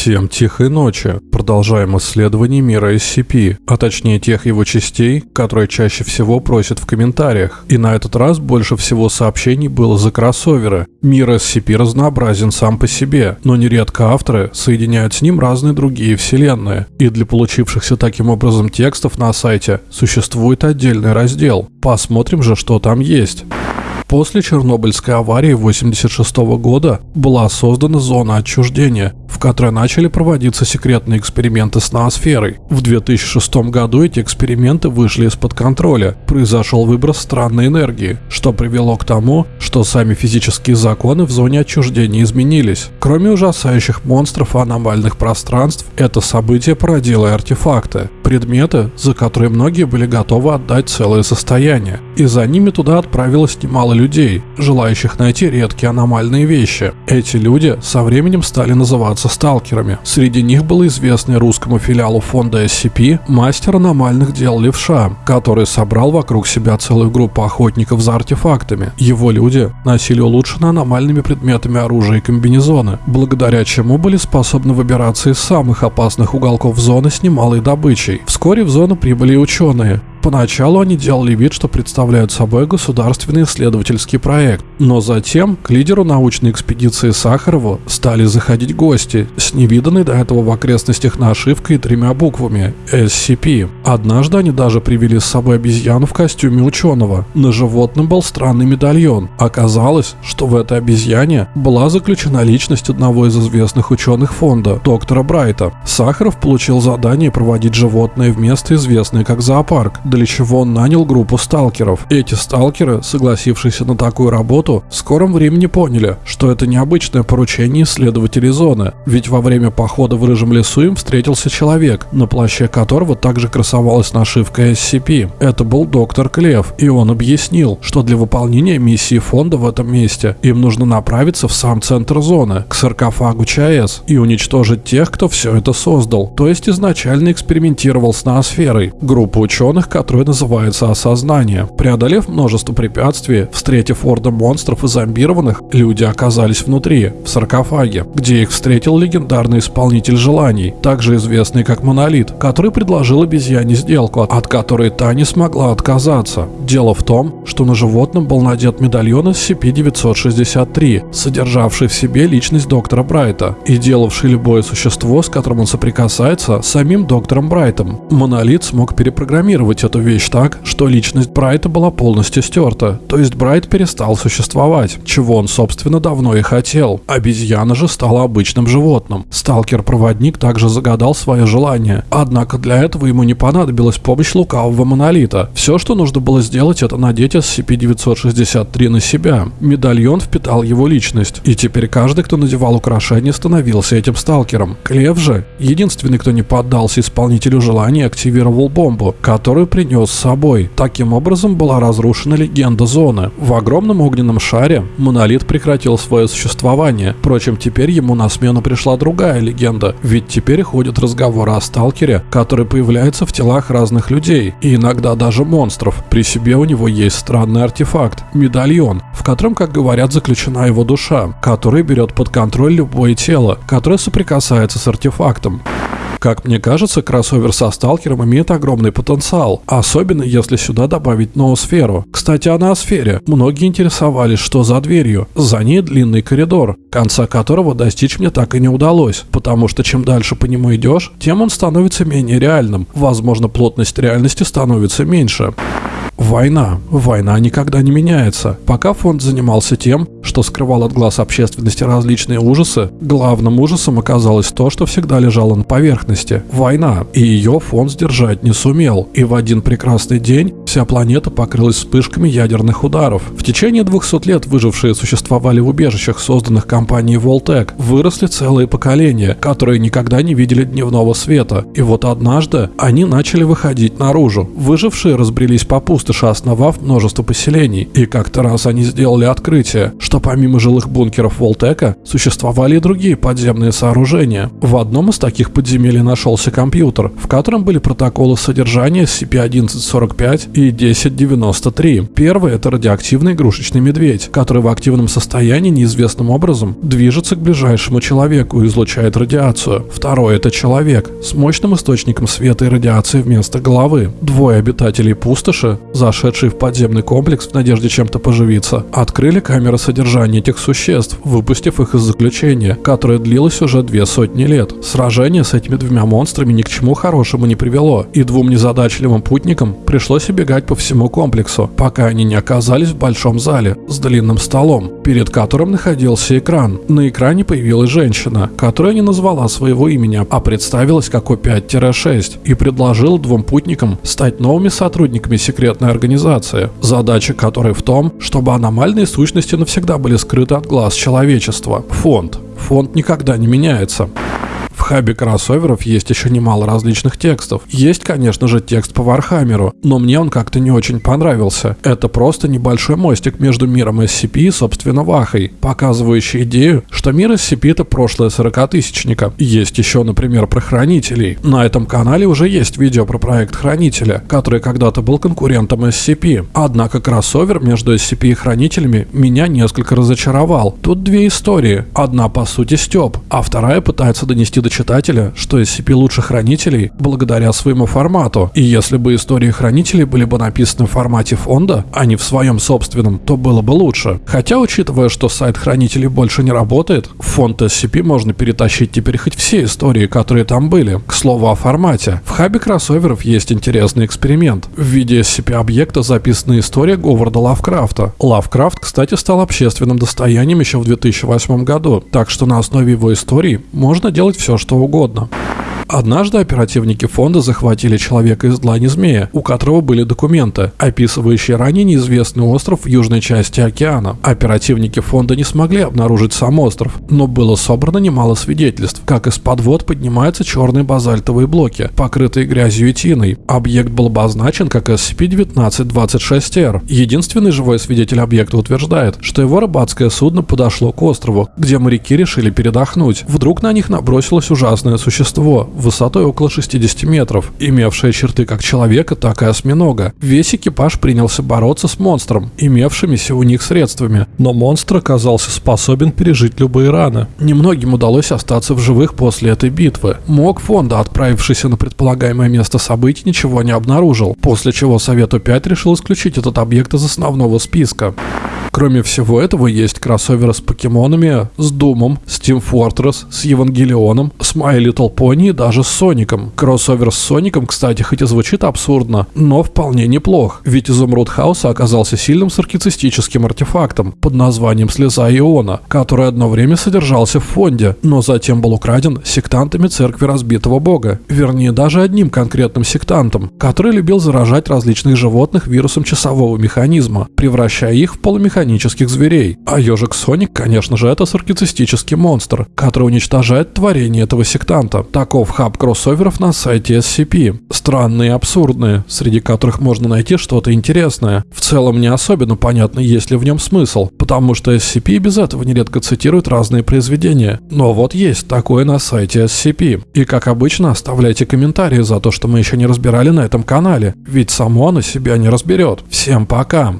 Всем тихой ночи. Продолжаем исследование мира SCP, а точнее тех его частей, которые чаще всего просят в комментариях. И на этот раз больше всего сообщений было за кроссоверы. Мир SCP разнообразен сам по себе, но нередко авторы соединяют с ним разные другие вселенные. И для получившихся таким образом текстов на сайте существует отдельный раздел. Посмотрим же, что там есть. После Чернобыльской аварии 1986 года была создана зона отчуждения, в которой начали проводиться секретные эксперименты с ноосферой. В 2006 году эти эксперименты вышли из-под контроля. Произошел выброс странной энергии, что привело к тому, что сами физические законы в зоне отчуждения изменились. Кроме ужасающих монстров и аномальных пространств, это событие породило и артефакты. Предметы, за которые многие были готовы отдать целое состояние. И за ними туда отправилось немало людей, желающих найти редкие аномальные вещи. Эти люди со временем стали называться сталкерами. Среди них был известный русскому филиалу фонда SCP мастер аномальных дел Левша, который собрал вокруг себя целую группу охотников за артефактами. Его люди носили улучшенные аномальными предметами оружия и комбинезоны, благодаря чему были способны выбираться из самых опасных уголков зоны с немалой добычей. Вскоре в зону прибыли ученые, Поначалу они делали вид, что представляют собой государственный исследовательский проект, но затем к лидеру научной экспедиции Сахарову стали заходить гости с невиданной до этого в окрестностях нашивкой и тремя буквами SCP. Однажды они даже привели с собой обезьяну в костюме ученого. На животном был странный медальон. Оказалось, что в этой обезьяне была заключена личность одного из известных ученых фонда, доктора Брайта. Сахаров получил задание проводить животное в место, известное как зоопарк, для чего он нанял группу сталкеров. Эти сталкеры, согласившиеся на такую работу, в скором времени поняли, что это необычное поручение исследователей зоны, ведь во время похода в Рыжем лесу им встретился человек, на плаще которого также красовалась нашивка SCP. Это был доктор Клев, и он объяснил, что для выполнения миссии фонда в этом месте им нужно направиться в сам центр зоны, к саркофагу ЧАЭС, и уничтожить тех, кто все это создал, то есть изначально экспериментировал с ноосферой. Группа ученых, которое называется осознание. Преодолев множество препятствий, встретив орды монстров и зомбированных, люди оказались внутри, в саркофаге, где их встретил легендарный исполнитель желаний, также известный как Монолит, который предложил обезьяне сделку, от которой та не смогла отказаться. Дело в том, что на животном был надет медальон SCP-963, содержавший в себе личность доктора Брайта и делавший любое существо, с которым он соприкасается, самим доктором Брайтом. Монолит смог перепрограммировать эту вещь так, что личность Брайта была полностью стерта, то есть Брайт перестал существовать, чего он, собственно, давно и хотел. Обезьяна же стала обычным животным. Сталкер-проводник также загадал свое желание, однако для этого ему не понадобилась помощь лукавого монолита. Все, что нужно было сделать, это надеть SCP-963 на себя. Медальон впитал его личность, и теперь каждый, кто надевал украшение, становился этим сталкером. Клев же, единственный, кто не поддался исполнителю желания, активировал бомбу, которую принес с собой. Таким образом была разрушена легенда зоны. В огромном огненном шаре монолит прекратил свое существование. Впрочем, теперь ему на смену пришла другая легенда, ведь теперь ходят разговоры о сталкере, который появляется в телах разных людей и иногда даже монстров. При себе у него есть странный артефакт – медальон, в котором, как говорят, заключена его душа, который берет под контроль любое тело, которое соприкасается с артефактом. Как мне кажется, кроссовер со сталкером имеет огромный потенциал, особенно если сюда добавить ноосферу. Кстати, о ноосфере. Многие интересовались, что за дверью. За ней длинный коридор, конца которого достичь мне так и не удалось, потому что чем дальше по нему идешь, тем он становится менее реальным. Возможно, плотность реальности становится меньше. Война. Война никогда не меняется. Пока фонд занимался тем, что скрывал от глаз общественности различные ужасы, главным ужасом оказалось то, что всегда лежало на поверхности – война. И ее фонд сдержать не сумел. И в один прекрасный день вся планета покрылась вспышками ядерных ударов. В течение 200 лет выжившие существовали в убежищах, созданных компанией Voltec. Выросли целые поколения, которые никогда не видели дневного света. И вот однажды они начали выходить наружу. Выжившие разбрелись по пустоши, основав множество поселений. И как-то раз они сделали открытие, что помимо жилых бункеров Волтека существовали и другие подземные сооружения. В одном из таких подземелий нашелся компьютер, в котором были протоколы содержания SCP-1145 и 1093. Первый — это радиоактивный игрушечный медведь, который в активном состоянии неизвестным образом движется к ближайшему человеку и излучает радиацию. Второй — это человек с мощным источником света и радиации вместо головы. Двое обитателей пустоши, зашедшие в подземный комплекс в надежде чем-то поживиться, открыли камеры содержания этих существ, выпустив их из заключения, которое длилось уже две сотни лет. Сражение с этими двумя монстрами ни к чему хорошему не привело, и двум незадачливым путникам пришлось убегать по всему комплексу, пока они не оказались в большом зале с длинным столом, перед которым находился экран. На экране появилась женщина, которая не назвала своего имени, а представилась как О5-6 и предложила двум путникам стать новыми сотрудниками секретной организации, задача которой в том, чтобы аномальные сущности навсегда были скрыты от глаз человечества. Фонд. Фонд никогда не меняется хабе кроссоверов есть еще немало различных текстов. Есть, конечно же, текст по Вархаммеру, но мне он как-то не очень понравился. Это просто небольшой мостик между миром SCP и, собственно, Вахой, показывающий идею, что мир SCP это прошлое сорокатысячника. Есть еще, например, про Хранителей. На этом канале уже есть видео про проект Хранителя, который когда-то был конкурентом SCP. Однако кроссовер между SCP и Хранителями меня несколько разочаровал. Тут две истории. Одна по сути стёб, а вторая пытается донести до читателя, что SCP лучше хранителей благодаря своему формату. И если бы истории хранителей были бы написаны в формате фонда, а не в своем собственном, то было бы лучше. Хотя, учитывая, что сайт хранителей больше не работает, в фонд SCP можно перетащить теперь хоть все истории, которые там были. К слову о формате. В хабе кроссоверов есть интересный эксперимент. В виде SCP-объекта записана история Говарда Лавкрафта. Лавкрафт, кстати, стал общественным достоянием еще в 2008 году, так что на основе его истории можно делать все, что угодно. Однажды оперативники фонда захватили человека из длани змея, у которого были документы, описывающие ранее неизвестный остров в южной части океана. Оперативники фонда не смогли обнаружить сам остров, но было собрано немало свидетельств, как из-под вод поднимаются черные базальтовые блоки, покрытые грязью и тиной. Объект был обозначен как SCP-1926-R. Единственный живой свидетель объекта утверждает, что его рыбацкое судно подошло к острову, где моряки решили передохнуть. Вдруг на них набросилось ужасное существо, высотой около 60 метров, имевшая черты как человека, так и осьминога. Весь экипаж принялся бороться с монстром, имевшимися у них средствами, но монстр оказался способен пережить любые раны. Немногим удалось остаться в живых после этой битвы. Мог фонда, отправившийся на предполагаемое место событий, ничего не обнаружил, после чего Совету 5 решил исключить этот объект из основного списка. Кроме всего этого, есть кроссоверы с покемонами, с Думом, с Team Fortress, с Евангелионом, с My Little Pony и даже с Соником. Кроссовер с Соником, кстати, хоть и звучит абсурдно, но вполне неплох, ведь Изумруд Хауса оказался сильным саркицистическим артефактом под названием Слеза Иона, который одно время содержался в фонде, но затем был украден сектантами церкви разбитого бога, вернее даже одним конкретным сектантом, который любил заражать различных животных вирусом часового механизма, превращая их в полумеханизм механических зверей. А ежик Соник, конечно же, это саркицистический монстр, который уничтожает творение этого сектанта. Таков хаб кроссоверов на сайте SCP. Странные и абсурдные, среди которых можно найти что-то интересное. В целом не особенно понятно, есть ли в нем смысл, потому что SCP без этого нередко цитирует разные произведения. Но вот есть такое на сайте SCP. И как обычно, оставляйте комментарии за то, что мы еще не разбирали на этом канале, ведь само оно себя не разберет. Всем пока!